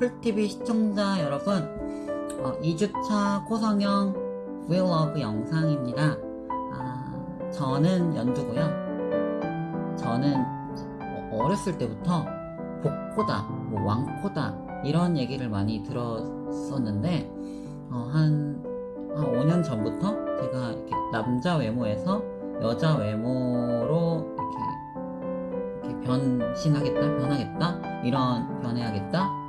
풀TV 시청자 여러분 어, 2주차 코성형 브이로그 영상입니다. 아, 저는 연두고요. 저는 어렸을 때부터 복코다, 뭐 왕코다 이런 얘기를 많이 들었었는데 어, 한, 한 5년 전부터 제가 이렇게 남자 외모에서 여자 외모로 이렇게 변신하겠다, 변하겠다, 이런 변해야겠다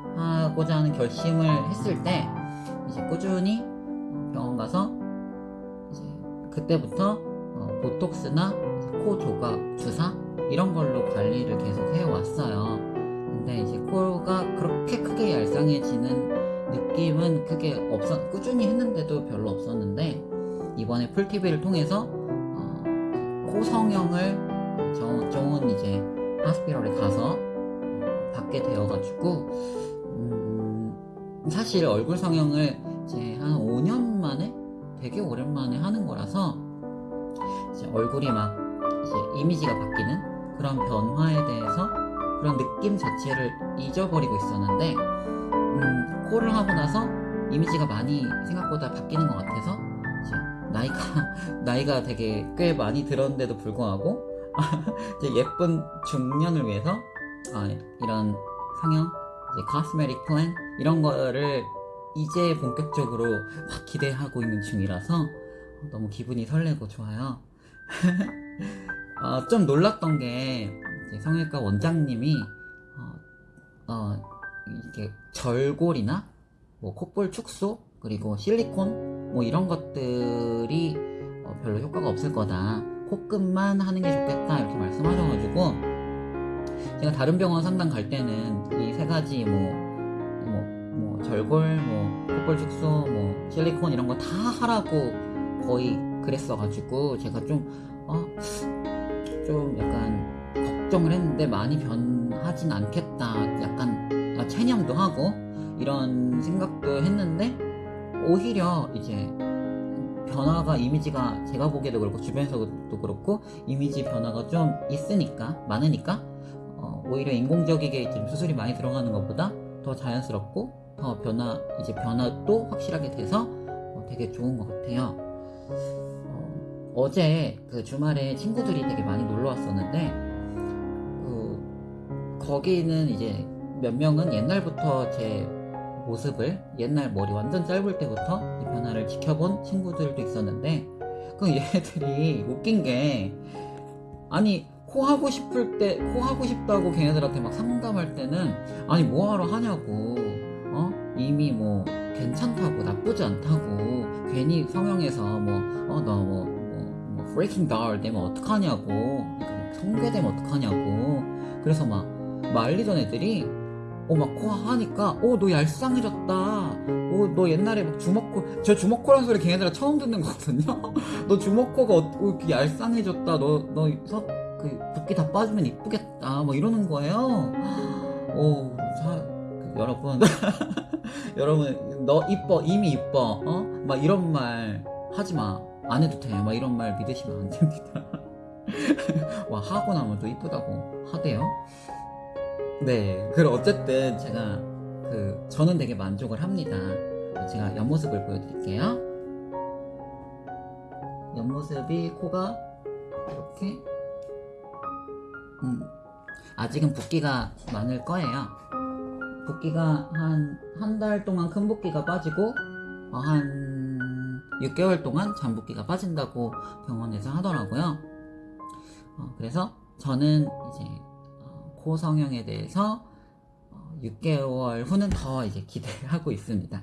하고자 하는 결심을 했을 때 이제 꾸준히 병원 가서 이제 그때부터 어, 보톡스나 코 조각 주사 이런 걸로 관리를 계속 해왔어요. 근데 이제 코가 그렇게 크게 얄쌍해지는 느낌은 크게 없었, 꾸준히 했는데도 별로 없었는데 이번에 풀TV를 통해서 어, 코 성형을 사실 얼굴 성형을 이제 한 5년 만에 되게 오랜만에 하는 거라서 이제 얼굴이 막 이제 이미지가 바뀌는 그런 변화에 대해서 그런 느낌 자체를 잊어버리고 있었는데 음, 코를 하고 나서 이미지가 많이 생각보다 바뀌는 것 같아서 이제 나이가 나이가 되게 꽤 많이 들었는데도 불구하고 예쁜 중년을 위해서 아, 이런 성형 코스메틱 플랜 이런 거를 이제 본격적으로 막 기대하고 있는 중이라서 너무 기분이 설레고 좋아요. 어, 좀 놀랐던 게 성형외과 원장님이 어, 어, 이게 절골이나 뭐 콧볼 축소 그리고 실리콘 뭐 이런 것들이 어, 별로 효과가 없을 거다. 코끝만 하는 게 좋겠다 이렇게 말씀하셔가지고 제가 다른 병원 상담 갈 때는 이 세 가지 뭐, 뭐, 뭐 절골, 뭐 콧볼 축소, 뭐 실리콘 이런 거 다 하라고 거의 그랬어가지고 제가 좀 어, 좀 약간 걱정을 했는데 많이 변하진 않겠다. 약간 아, 체념도 하고 이런 생각도 했는데 오히려 이제 변화가 이미지가 제가 보기에도 그렇고 주변에서도 그렇고 이미지 변화가 좀 있으니까 많으니까 어, 오히려 인공적이게 지금 수술이 많이 들어가는 것보다 더 자연스럽고 더 변화 이제 변화도 확실하게 돼서 어, 되게 좋은 것 같아요. 어, 어제 그 주말에 친구들이 되게 많이 놀러 왔었는데 그 거기는 이제 몇 명은 옛날부터 제 모습을 옛날 머리 완전 짧을 때부터 이 변화를 지켜본 친구들도 있었는데 그 얘네들이 웃긴 게 아니 코 하고 싶을 때 코 하고 싶다고 걔네들한테 막 상담할 때는 아니 뭐하러 하냐고. 어? 이미 뭐 괜찮다고 나쁘지 않다고. 괜히 성형해서 뭐어너뭐 뭐, 뭐 freaking doll 되면 어떡하냐고. 그러니까 막 성괴되면 어떡하냐고. 그래서 막 말리던 애들이 어막코 하니까 어 너 얄쌍해졌다. 어 너 옛날에 막 주먹코 저 주먹코란 소리 걔네들 처음 듣는 거거든요. 너 주먹코가 어, 이렇게 얄쌍해졌다. 너너 그 붓기 다 빠지면 이쁘겠다 뭐 이러는 거예요. 오 사, 그, 여러분. 여러분 너 이뻐 이미 이뻐 어 막 이런 말 하지 마 안 해도 돼 막 이런 말 믿으시면 안 됩니다. 와 하고 나면 또 이쁘다고 하대요. 네, 그럼 어쨌든 제가 그 저는 되게 만족을 합니다. 제가 옆모습을 보여드릴게요. 옆모습이 코가 이렇게 음, 아직은 붓기가 많을 거예요. 붓기가 한 한 달 동안 큰 붓기가 빠지고 어, 한 6개월 동안 잔붓기가 빠진다고 병원에서 하더라고요. 어, 그래서 저는 이제 코 성형에 대해서 6개월 후는 더 이제 기대하고 있습니다.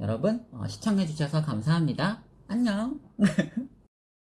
여러분 어, 시청해주셔서 감사합니다. 안녕.